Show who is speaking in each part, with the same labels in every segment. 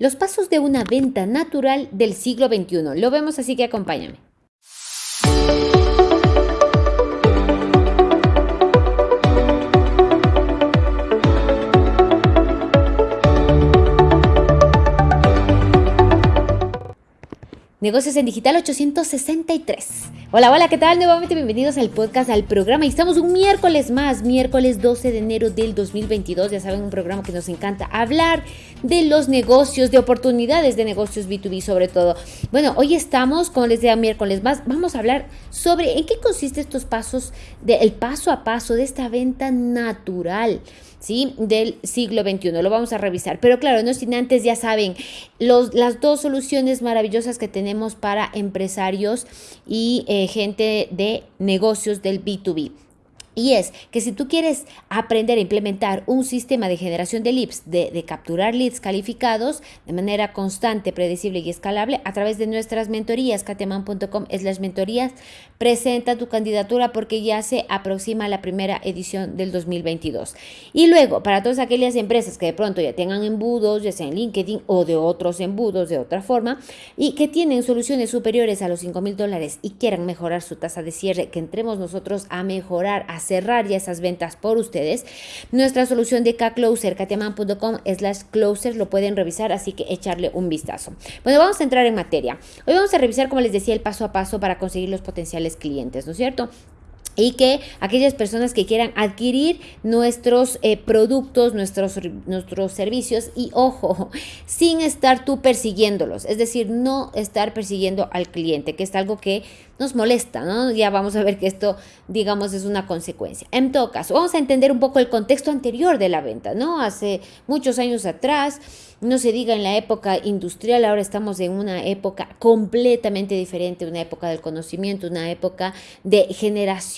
Speaker 1: Los pasos de una venta natural del siglo XXI. Lo vemos así que acompáñame. Negocios en Digital 863. Hola, hola, ¿qué tal? Nuevamente bienvenidos al podcast, al programa. Y estamos un miércoles más, miércoles 12 de enero del 2022. Ya saben, un programa que nos encanta hablar de los negocios, de oportunidades de negocios B2B sobre todo. Bueno, hoy estamos, como les decía, miércoles más, vamos a hablar sobre en qué consiste estos pasos, de, el paso a paso de esta venta natural. ¿sí? del siglo XXI. Lo vamos a revisar. Pero claro, no sin antes, ya saben, los, las dos soluciones maravillosas que tenemos para empresarios y eh, gente de negocios del B2B. Y es que si tú quieres aprender a implementar un sistema de generación de leads, de, capturar leads calificados de manera constante, predecible y escalable a través de nuestras mentorías, kateman.com las mentorías, presenta tu candidatura porque ya se aproxima la primera edición del 2022. Y luego, para todas aquellas empresas que de pronto ya tengan embudos, ya sea en LinkedIn o de otros embudos de otra forma, y que tienen soluciones superiores a los 5 mil dólares y quieran mejorar su tasa de cierre, que entremos nosotros a mejorar, a cerrar ya esas ventas por ustedes. Nuestra solución de K-Closer, katiaman.com slash closer, lo pueden revisar, así que echarle un vistazo. Bueno, vamos a entrar en materia. Hoy vamos a revisar, como les decía, el paso a paso para conseguir los potenciales clientes, ¿no es cierto? Y que aquellas personas que quieran adquirir nuestros eh, productos, nuestros, nuestros servicios y ojo, sin estar tú persiguiéndolos, es decir, no estar persiguiendo al cliente, que es algo que nos molesta, ¿no? Ya vamos a ver que esto, digamos, es una consecuencia. En todo caso, vamos a entender un poco el contexto anterior de la venta, ¿no? Hace muchos años atrás, no se diga en la época industrial, ahora estamos en una época completamente diferente, una época del conocimiento, una época de generación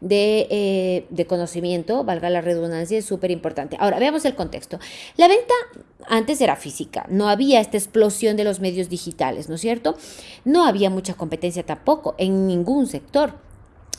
Speaker 1: de, eh, de conocimiento, valga la redundancia, es súper importante. Ahora, veamos el contexto. La venta antes era física, no había esta explosión de los medios digitales, ¿no es cierto? No había mucha competencia tampoco en ningún sector.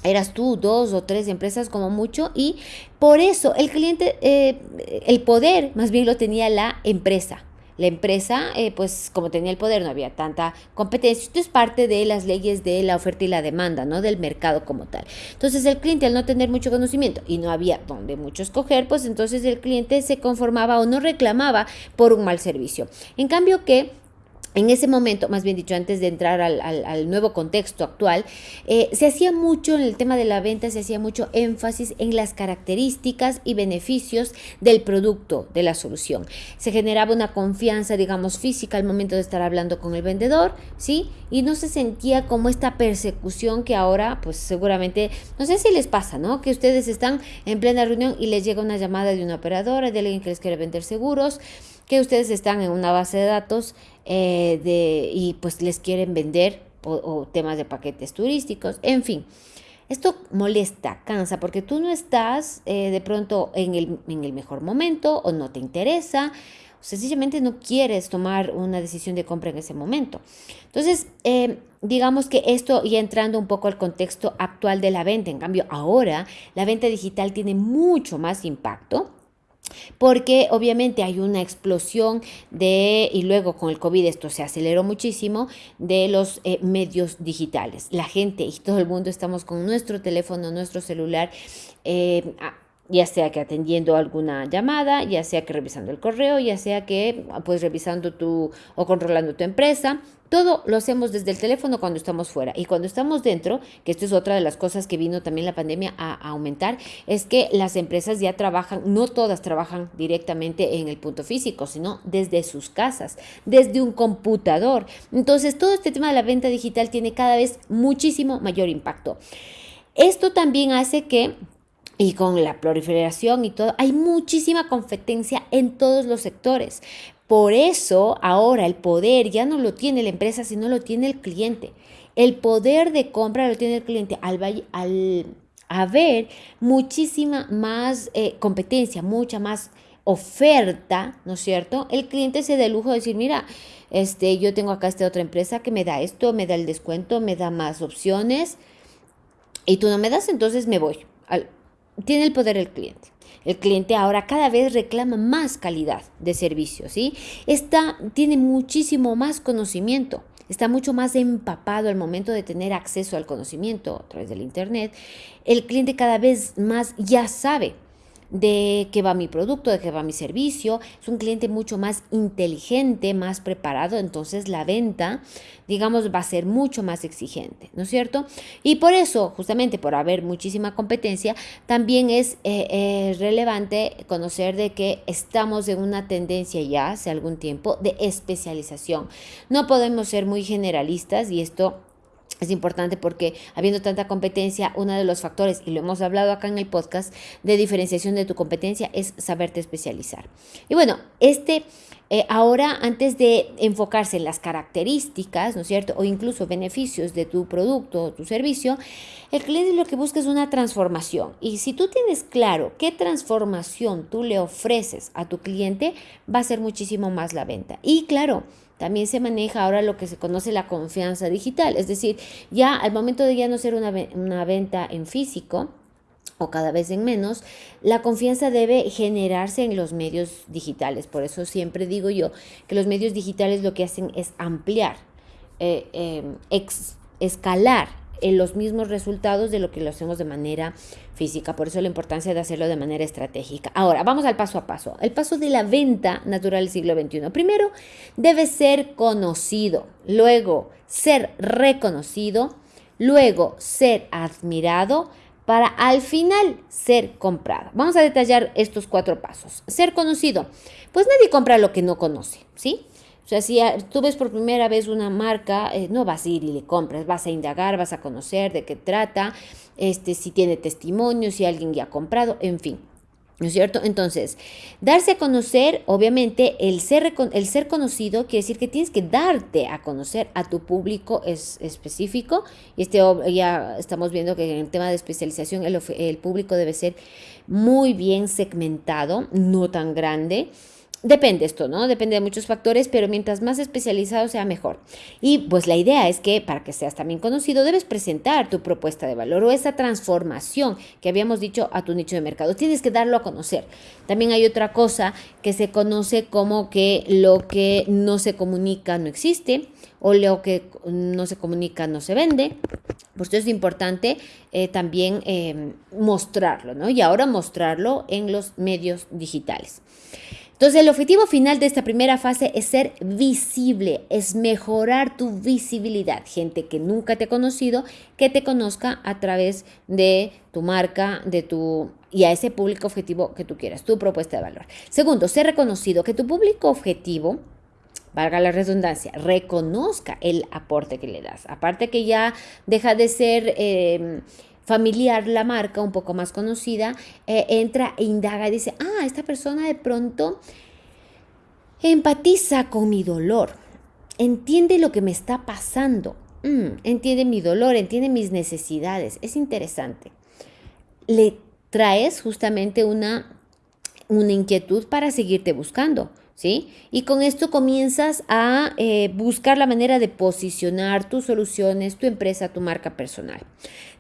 Speaker 1: Eras tú, dos o tres empresas como mucho y por eso el cliente, eh, el poder más bien lo tenía la empresa. La empresa, eh, pues como tenía el poder, no había tanta competencia. Esto es parte de las leyes de la oferta y la demanda, ¿no? Del mercado como tal. Entonces el cliente al no tener mucho conocimiento y no había donde mucho escoger, pues entonces el cliente se conformaba o no reclamaba por un mal servicio. En cambio que en ese momento, más bien dicho, antes de entrar al, nuevo contexto actual, eh, se hacía mucho en el tema de la venta, se hacía mucho énfasis en las características y beneficios del producto, de la solución. Se generaba una confianza, digamos, física al momento de estar hablando con el vendedor, ¿sí? Y no se sentía como esta persecución que ahora, pues seguramente, no sé si les pasa, ¿no? Que ustedes están en plena reunión y les llega una llamada de una operadora, de alguien que les quiere vender seguros, que ustedes están en una base de datos eh, de, y pues les quieren vender o, temas de paquetes turísticos, en fin. Esto molesta, cansa, porque tú no estás eh, de pronto en el, en el mejor momento o no te interesa, o sencillamente no quieres tomar una decisión de compra en ese momento. Entonces, eh, digamos que esto ya entrando un poco al contexto actual de la venta, en cambio ahora la venta digital tiene mucho más impacto porque obviamente hay una explosión de, y luego con el COVID esto se aceleró muchísimo, de los eh, medios digitales. La gente y todo el mundo estamos con nuestro teléfono, nuestro celular. Eh, ya sea que atendiendo alguna llamada, ya sea que revisando el correo, ya sea que pues revisando tu o controlando tu empresa. Todo lo hacemos desde el teléfono cuando estamos fuera. Y cuando estamos dentro, que esto es otra de las cosas que vino también la pandemia a, aumentar, es que las empresas ya trabajan, no todas trabajan directamente en el punto físico, sino desde sus casas, desde un computador. Entonces, todo este tema de la venta digital tiene cada vez muchísimo mayor impacto. Esto también hace que y con la proliferación y todo, hay muchísima competencia en todos los sectores. Por eso ahora el poder ya no lo tiene la empresa, sino lo tiene el cliente. El poder de compra lo tiene el cliente al, al haber muchísima más eh, competencia, mucha más oferta, ¿no es cierto? El cliente se da el lujo de decir, mira, este, yo tengo acá esta otra empresa que me da esto, me da el descuento, me da más opciones y tú no me das, entonces me voy. Al, tiene el poder el cliente. El cliente ahora cada vez reclama más calidad de servicio, ¿sí? Esta tiene muchísimo más conocimiento está mucho más empapado al momento de tener acceso al conocimiento a través del Internet, el cliente cada vez más ya sabe de qué va mi producto, de qué va mi servicio. Es un cliente mucho más inteligente, más preparado, entonces la venta, digamos, va a ser mucho más exigente, ¿no es cierto? Y por eso, justamente por haber muchísima competencia, también es eh, eh, relevante conocer de que estamos en una tendencia ya hace algún tiempo de especialización. No podemos ser muy generalistas y esto es importante porque habiendo tanta competencia, uno de los factores, y lo hemos hablado acá en el podcast, de diferenciación de tu competencia es saberte especializar. Y bueno, este eh, ahora, antes de enfocarse en las características, ¿no es cierto? O incluso beneficios de tu producto o tu servicio, el cliente lo que busca es una transformación. Y si tú tienes claro qué transformación tú le ofreces a tu cliente, va a ser muchísimo más la venta. Y claro, también se maneja ahora lo que se conoce la confianza digital, es decir, ya al momento de ya no ser una, una venta en físico, o cada vez en menos, la confianza debe generarse en los medios digitales. Por eso siempre digo yo que los medios digitales lo que hacen es ampliar, eh, eh, escalar en los mismos resultados de lo que lo hacemos de manera física. Por eso la importancia de hacerlo de manera estratégica. Ahora, vamos al paso a paso. El paso de la venta natural del siglo XXI. Primero, debe ser conocido. Luego, ser reconocido. Luego, ser admirado para al final ser comprado. Vamos a detallar estos cuatro pasos. Ser conocido. Pues nadie compra lo que no conoce, ¿sí? O sea, si tú ves por primera vez una marca, eh, no vas a ir y le compras, vas a indagar, vas a conocer de qué trata, este, si tiene testimonio, si alguien ya ha comprado, en fin. ¿No es cierto? Entonces, darse a conocer, obviamente, el ser, el ser conocido quiere decir que tienes que darte a conocer a tu público es, específico. Y este, ya estamos viendo que en el tema de especialización el, el público debe ser muy bien segmentado, no tan grande. Depende esto, ¿no? Depende de muchos factores, pero mientras más especializado sea mejor. Y pues la idea es que para que seas también conocido debes presentar tu propuesta de valor o esa transformación que habíamos dicho a tu nicho de mercado. Tienes que darlo a conocer. También hay otra cosa que se conoce como que lo que no se comunica no existe o lo que no se comunica no se vende. Por eso es importante eh, también eh, mostrarlo, ¿no? Y ahora mostrarlo en los medios digitales. Entonces, el objetivo final de esta primera fase es ser visible, es mejorar tu visibilidad. Gente que nunca te ha conocido, que te conozca a través de tu marca, de tu y a ese público objetivo que tú quieras, tu propuesta de valor. Segundo, ser reconocido, que tu público objetivo valga la redundancia, reconozca el aporte que le das. Aparte que ya deja de ser eh, familiar la marca, un poco más conocida, eh, entra e indaga y dice, ah, esta persona de pronto empatiza con mi dolor, entiende lo que me está pasando, mm, entiende mi dolor, entiende mis necesidades, es interesante. Le traes justamente una, una inquietud para seguirte buscando. ¿Sí? Y con esto comienzas a eh, buscar la manera de posicionar tus soluciones, tu empresa, tu marca personal.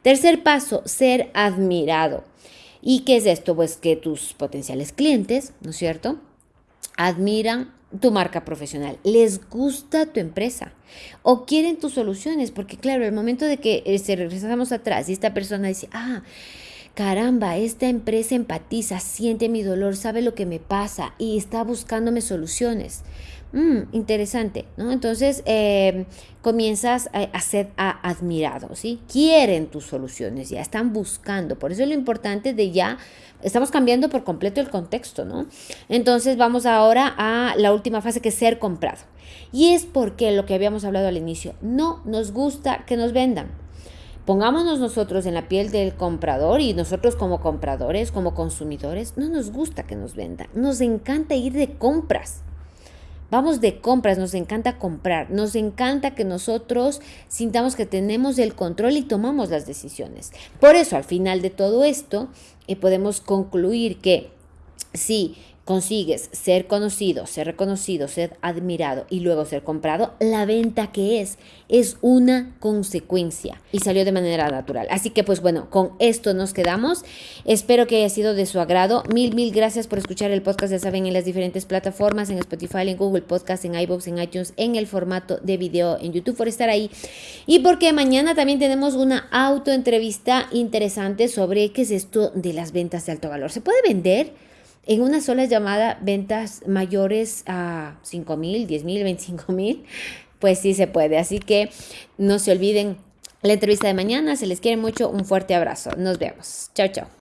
Speaker 1: Tercer paso, ser admirado. ¿Y qué es esto? Pues que tus potenciales clientes, ¿no es cierto? Admiran tu marca profesional, les gusta tu empresa o quieren tus soluciones, porque claro, el momento de que eh, regresamos atrás y esta persona dice, ah, caramba, esta empresa empatiza, siente mi dolor, sabe lo que me pasa y está buscándome soluciones. Mm, interesante, ¿no? Entonces eh, comienzas a, ser admirado, ¿sí? Quieren tus soluciones, ya están buscando. Por eso es lo importante de ya, estamos cambiando por completo el contexto, ¿no? Entonces vamos ahora a la última fase que es ser comprado. Y es porque lo que habíamos hablado al inicio, no nos gusta que nos vendan. Pongámonos nosotros en la piel del comprador y nosotros como compradores, como consumidores, no nos gusta que nos vendan. Nos encanta ir de compras. Vamos de compras, nos encanta comprar, nos encanta que nosotros sintamos que tenemos el control y tomamos las decisiones. Por eso, al final de todo esto, eh, podemos concluir que si consigues ser conocido, ser reconocido, ser admirado y luego ser comprado, la venta que es es una consecuencia y salió de manera natural. Así que pues bueno, con esto nos quedamos. Espero que haya sido de su agrado. Mil, mil gracias por escuchar el podcast, ya saben, en las diferentes plataformas, en Spotify, en Google Podcast, en iVoox, en iTunes, en el formato de video, en YouTube, por estar ahí. Y porque mañana también tenemos una autoentrevista interesante sobre qué es esto de las ventas de alto valor. ¿Se puede vender? En una sola llamada ventas mayores a 5 mil, 10 mil, 25 mil, pues sí se puede. Así que no se olviden la entrevista de mañana. Se les quiere mucho. Un fuerte abrazo. Nos vemos. Chao, chao.